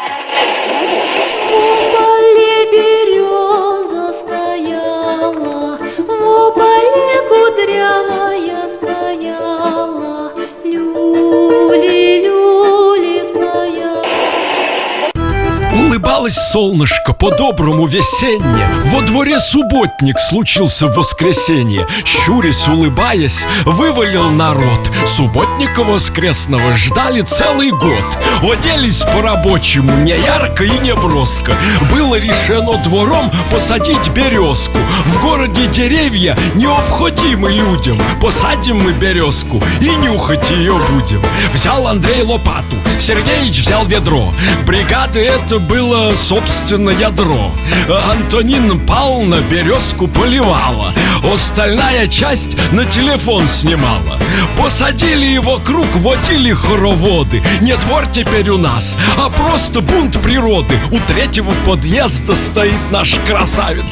Okay. Улыбалось солнышко по-доброму весенне Во дворе субботник случился в воскресенье. Щурясь, улыбаясь, вывалил народ. Субботника воскресного ждали целый год. Оделись по-рабочему, не ярко и не броско. Было решено двором посадить березку. В городе деревья необходимы людям. Посадим мы березку и нюхать ее будем. Взял Андрей лопату, Сергеич взял ведро. Бригады это было, собственно, ядро. Антонин Павловна березку поливала Остальная часть на телефон снимала Посадили его круг, водили хороводы. Не двор теперь у нас, а просто бунт природы. У третьего подъезда стоит наш красавец.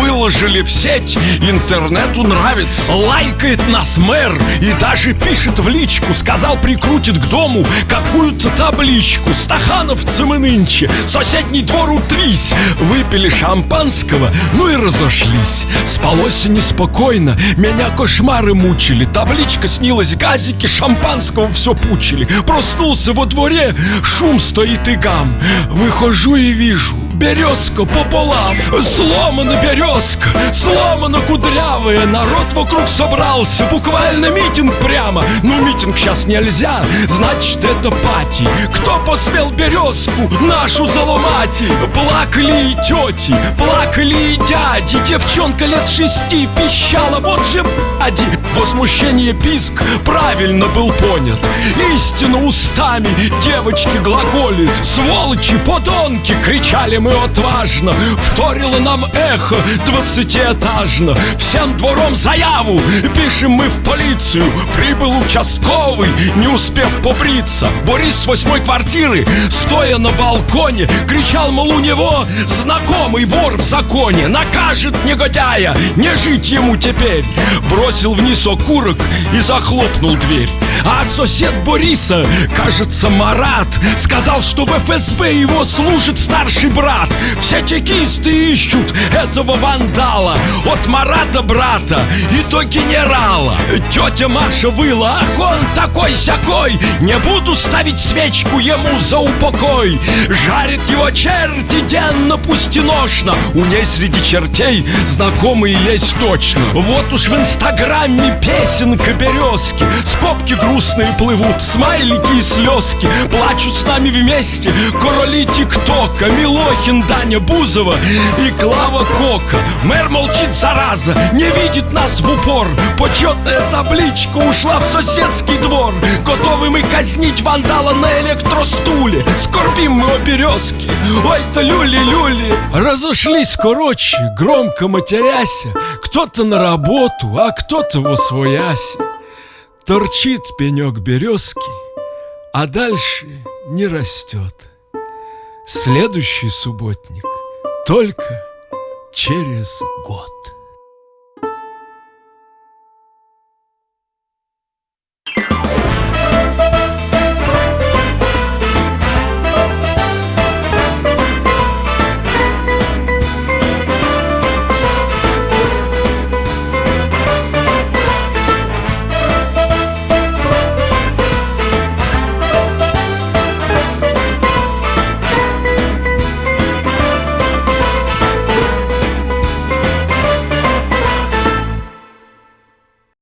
Выложили в сеть, интернету нравится. Лайкает нас мэр и даже пишет в личку. Сказал, прикрутит к дому какую-то табличку. Стахановцы мы нынче, соседний двор утрись. Выпили шампанского, ну и разошлись. Спалось неспокойно, меня кошмары мучили. Табличка снилась, газики шампанского все пучили. Проснулся во дворе, шум стоит и гам. Выхожу и вижу, березка пополам Сломана березка, сломана кудрявая. Народ вокруг собрался, буквально митинг прямо. Ну митинг сейчас нельзя, значит это пати. Кто посмел березку нашу заломать? Плакали и тети, плакали и дяди. Девчонка лет шести пищала, вот же бади Возмущение писк правильно был понят. Истину устами девочки глаголит. Сволочи, подонки, кричали мы отважно Вторило нам эхо двадцатиэтажно. Всем двором заяву пишем мы в полицию. Прибыл участковый, не успев побриться. Борис с восьмой квартиры, стоя на балконе Кричал, мол, у него знакомый вор в законе. Накажет негодяя, не жить ему теперь. Бросил вниз окурок и захлопнул дверь. А сосед Бориса, кажется, Марат Сказал, что в ФСБ его служит старший брат Все чекисты ищут этого вандала. От Марата брата и до генерала. Тетя Маша выла, ах он такой-сякой Не буду ставить свечку ему за упокой! Жарит его черти денно, пусть и ношно У ней среди чертей знакомые есть точно. Вот уж в инстаграме песенка березки. Скобки грустные плывут, смайлики и слезки. Плачут с нами вместе короли ТикТока Милохин, Даня Бузова и Клава Кока. Мэр молчит, зараза, не видит нас в упор. Почетная табличка ушла в соседский двор. Готовы мы казнить вандала на электростуле. Скорбим мы о березке, ой-то люли-люли. Разошлись короче, громко матеряся Кто-то на работу, а кто-то во свояси Торчит пенек березки, а дальше не растет Следующий субботник только через год